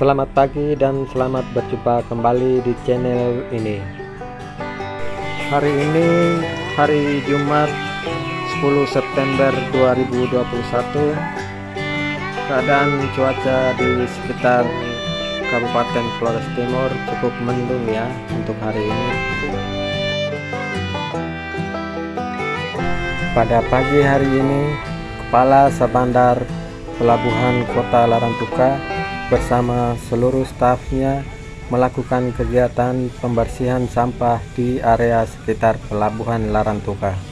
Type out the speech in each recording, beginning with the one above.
Selamat pagi dan selamat berjumpa kembali di channel ini. Hari ini hari Jumat 10 September 2021 Keadaan cuaca di sekitar Kabupaten Flores Timur cukup mendung ya untuk hari ini. Pada pagi hari ini Kepala Sabandar Pelabuhan Kota Larantuka bersama seluruh stafnya melakukan kegiatan pembersihan sampah di area sekitar Pelabuhan Larantuka.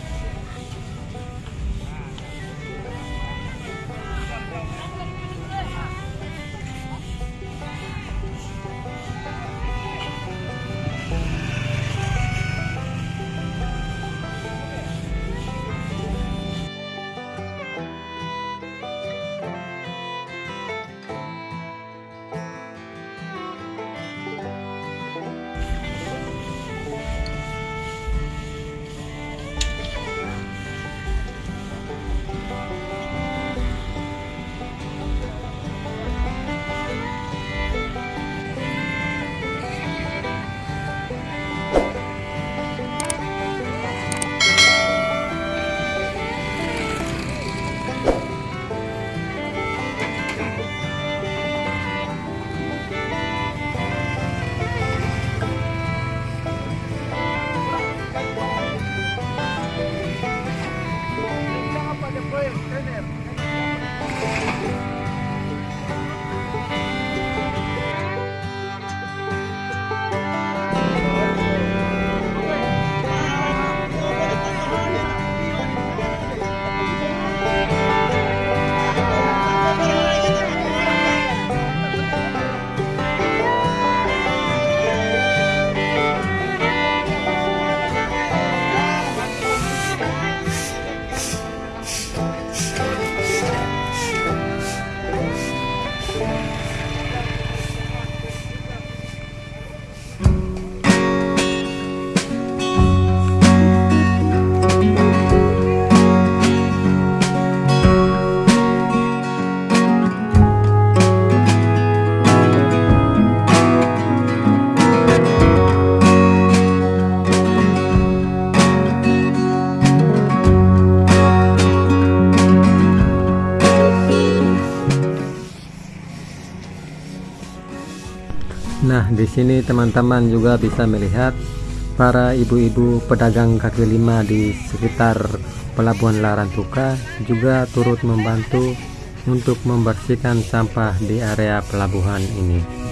Nah, di sini teman-teman juga bisa melihat para ibu-ibu pedagang kaki lima di sekitar Pelabuhan Larantuka juga turut membantu untuk membersihkan sampah di area pelabuhan ini.